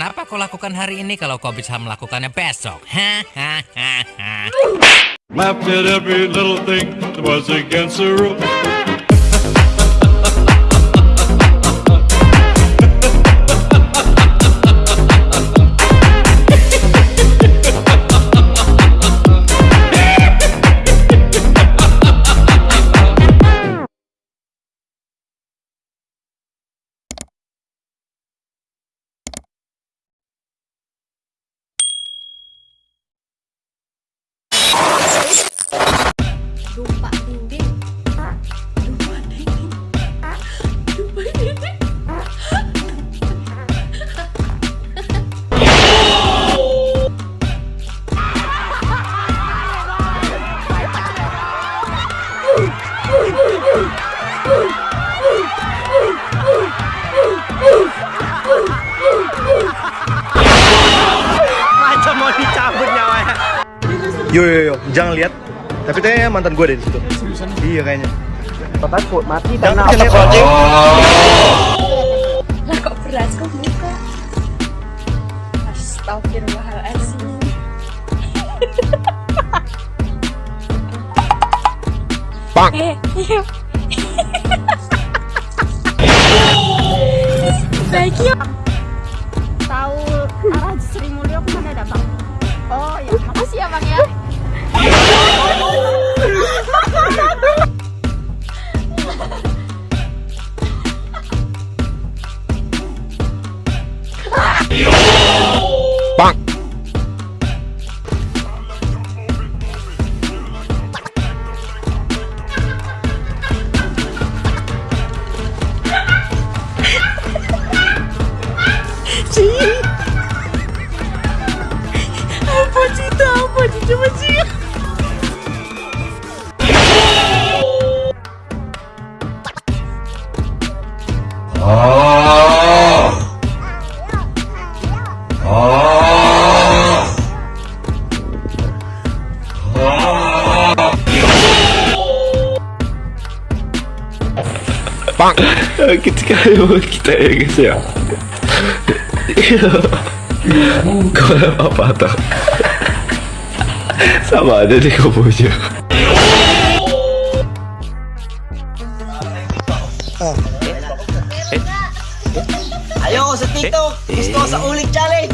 Kenapa kau lakukan hari ini kalau kau bisa melakukannya besok? Hahaha. Macam mau dicabut nyawanya. Yo yo yo, jangan lihat. Tapi kayaknya mantan gue ada di situ. Iya kayaknya. Takut mati karena jangan lihat anjing. Lah kok muka? Astagfirullahaladzim. Bang. Eh, iya. Baik ya. tahu arah Sri Mulyo ke mana ada bang? Oh ya, makasih ya bang ya. 멋있다 아빠 진짜 멋지게 아, 아, 아, 빵! 기특해, 기다려야겠어요. これはまた Sama, dali ko po siya. Oh. Ayoko sa TikTok! Gusto sa ulit challenge!